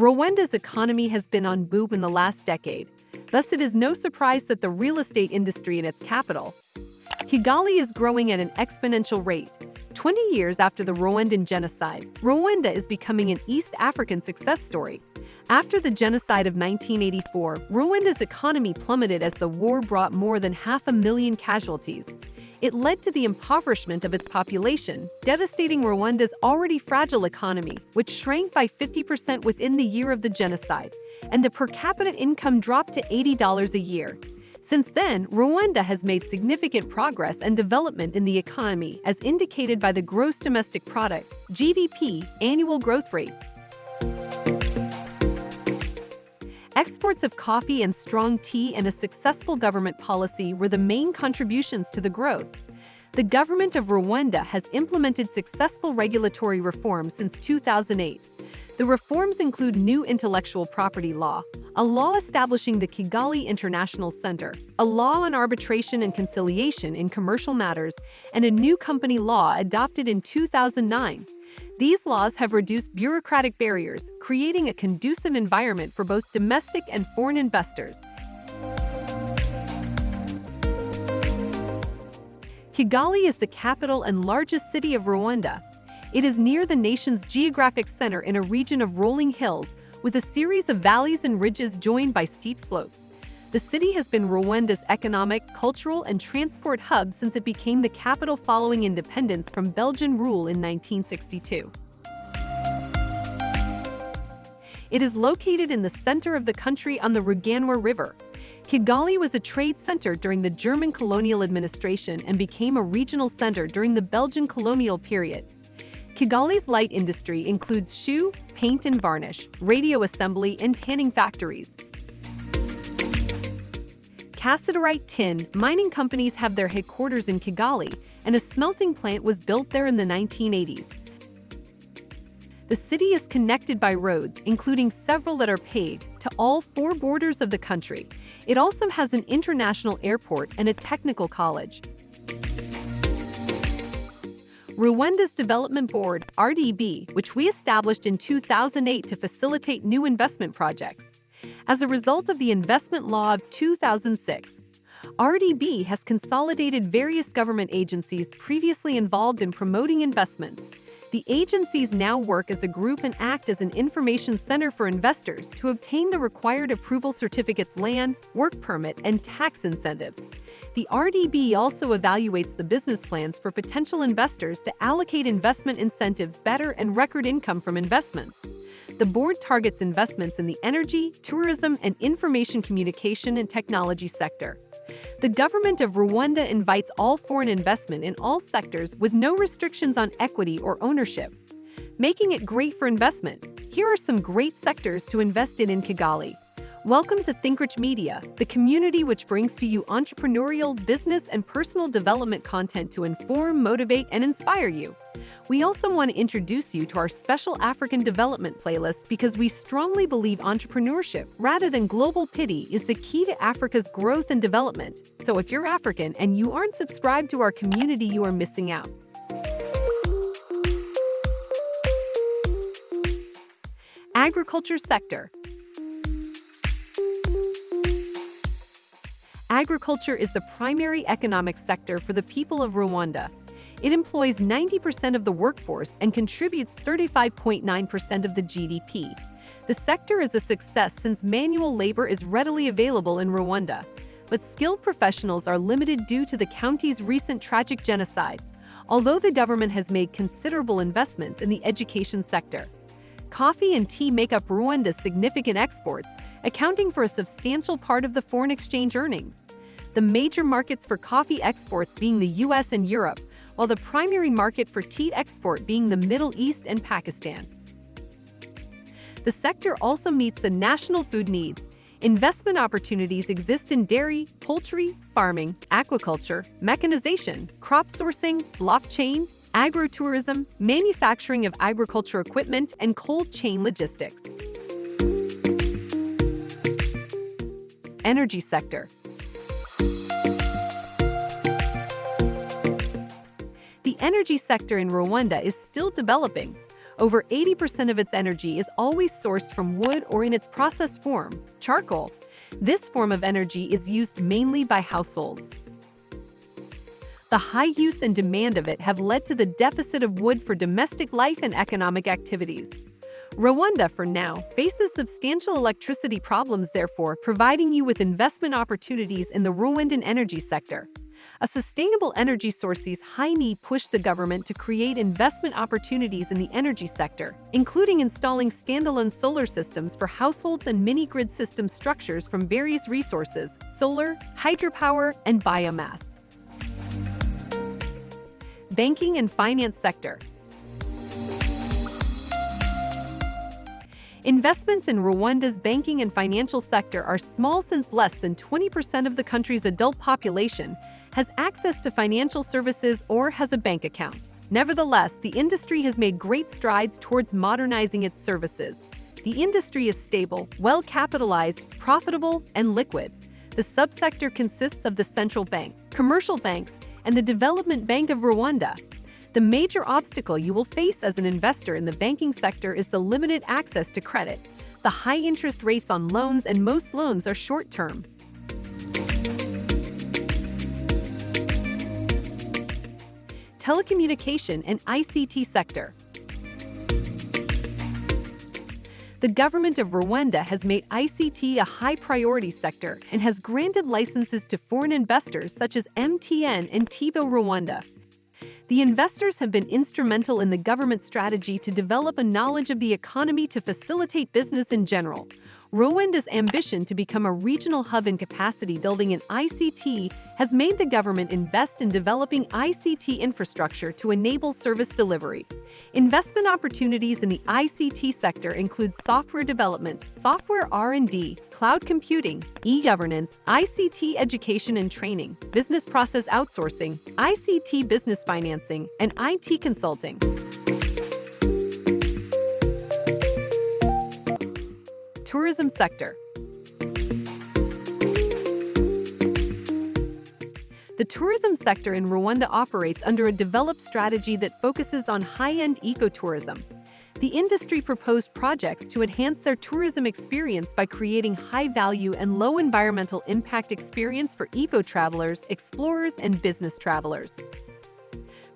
Rwanda's economy has been on boom in the last decade. Thus, it is no surprise that the real estate industry in its capital, Kigali is growing at an exponential rate. 20 years after the Rwandan genocide, Rwanda is becoming an East African success story. After the genocide of 1984, Rwanda's economy plummeted as the war brought more than half a million casualties. It led to the impoverishment of its population, devastating Rwanda's already fragile economy, which shrank by 50% within the year of the genocide, and the per capita income dropped to $80 a year. Since then, Rwanda has made significant progress and development in the economy as indicated by the gross domestic product, GDP, annual growth rates, Exports of coffee and strong tea and a successful government policy were the main contributions to the growth. The government of Rwanda has implemented successful regulatory reforms since 2008. The reforms include new intellectual property law, a law establishing the Kigali International Center, a law on arbitration and conciliation in commercial matters, and a new company law adopted in 2009. These laws have reduced bureaucratic barriers, creating a conducive environment for both domestic and foreign investors. Kigali is the capital and largest city of Rwanda. It is near the nation's geographic center in a region of rolling hills with a series of valleys and ridges joined by steep slopes. The city has been Rwanda's economic, cultural, and transport hub since it became the capital following independence from Belgian rule in 1962. It is located in the center of the country on the Ruganwa River. Kigali was a trade center during the German colonial administration and became a regional center during the Belgian colonial period. Kigali's light industry includes shoe, paint and varnish, radio assembly, and tanning factories. Cassiterite tin mining companies have their headquarters in Kigali, and a smelting plant was built there in the 1980s. The city is connected by roads, including several that are paved, to all four borders of the country. It also has an international airport and a technical college. Rwanda's Development Board, RDB, which we established in 2008 to facilitate new investment projects, as a result of the Investment Law of 2006, RDB has consolidated various government agencies previously involved in promoting investments. The agencies now work as a group and act as an information center for investors to obtain the required approval certificates land, work permit, and tax incentives. The RDB also evaluates the business plans for potential investors to allocate investment incentives better and record income from investments the board targets investments in the energy, tourism, and information communication and technology sector. The government of Rwanda invites all foreign investment in all sectors with no restrictions on equity or ownership. Making it great for investment, here are some great sectors to invest in in Kigali. Welcome to ThinkRich Media, the community which brings to you entrepreneurial, business, and personal development content to inform, motivate, and inspire you. We also want to introduce you to our special African development playlist because we strongly believe entrepreneurship, rather than global pity, is the key to Africa's growth and development. So if you're African and you aren't subscribed to our community, you are missing out. Agriculture sector Agriculture is the primary economic sector for the people of Rwanda. It employs 90% of the workforce and contributes 35.9% of the GDP. The sector is a success since manual labor is readily available in Rwanda, but skilled professionals are limited due to the county's recent tragic genocide, although the government has made considerable investments in the education sector. Coffee and tea make up Rwanda's significant exports, accounting for a substantial part of the foreign exchange earnings. The major markets for coffee exports being the US and Europe, while the primary market for tea export being the Middle East and Pakistan. The sector also meets the national food needs. Investment opportunities exist in dairy, poultry, farming, aquaculture, mechanization, crop sourcing, blockchain, agrotourism, manufacturing of agriculture equipment, and cold chain logistics. Energy sector energy sector in Rwanda is still developing. Over 80% of its energy is always sourced from wood or in its processed form, charcoal. This form of energy is used mainly by households. The high use and demand of it have led to the deficit of wood for domestic life and economic activities. Rwanda, for now, faces substantial electricity problems therefore providing you with investment opportunities in the Rwandan energy sector. A sustainable energy sources high need pushed the government to create investment opportunities in the energy sector, including installing standalone solar systems for households and mini-grid system structures from various resources, solar, hydropower, and biomass. Banking and finance sector Investments in Rwanda's banking and financial sector are small since less than 20% of the country's adult population has access to financial services or has a bank account. Nevertheless, the industry has made great strides towards modernizing its services. The industry is stable, well-capitalized, profitable, and liquid. The subsector consists of the central bank, commercial banks, and the Development Bank of Rwanda, the major obstacle you will face as an investor in the banking sector is the limited access to credit. The high interest rates on loans and most loans are short-term. Telecommunication and ICT sector. The government of Rwanda has made ICT a high priority sector and has granted licenses to foreign investors such as MTN and Tigo Rwanda. The investors have been instrumental in the government strategy to develop a knowledge of the economy to facilitate business in general. Rwanda's ambition to become a regional hub in capacity building in ICT has made the government invest in developing ICT infrastructure to enable service delivery. Investment opportunities in the ICT sector include software development, software R&D, cloud computing, e-governance, ICT education and training, business process outsourcing, ICT business financing, and IT consulting. Tourism sector. The tourism sector in Rwanda operates under a developed strategy that focuses on high-end ecotourism. The industry proposed projects to enhance their tourism experience by creating high-value and low environmental impact experience for eco-travelers, explorers, and business travelers.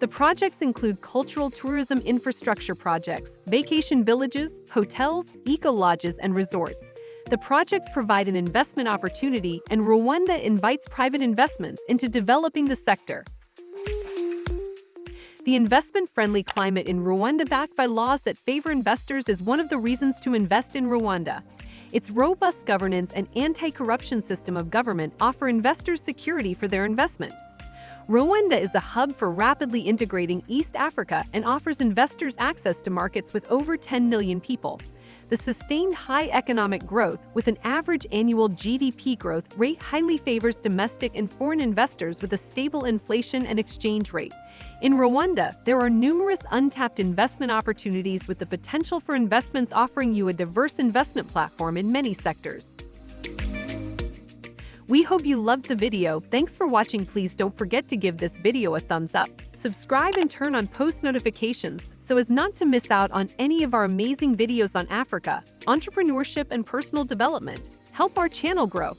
The projects include cultural tourism infrastructure projects, vacation villages, hotels, eco-lodges, and resorts. The projects provide an investment opportunity and Rwanda invites private investments into developing the sector. The investment-friendly climate in Rwanda backed by laws that favor investors is one of the reasons to invest in Rwanda. Its robust governance and anti-corruption system of government offer investors security for their investment. Rwanda is a hub for rapidly integrating East Africa and offers investors access to markets with over 10 million people. The sustained high economic growth, with an average annual GDP growth rate highly favors domestic and foreign investors with a stable inflation and exchange rate. In Rwanda, there are numerous untapped investment opportunities with the potential for investments offering you a diverse investment platform in many sectors. We hope you loved the video. Thanks for watching. Please don't forget to give this video a thumbs up. Subscribe and turn on post notifications so as not to miss out on any of our amazing videos on Africa, entrepreneurship and personal development. Help our channel grow.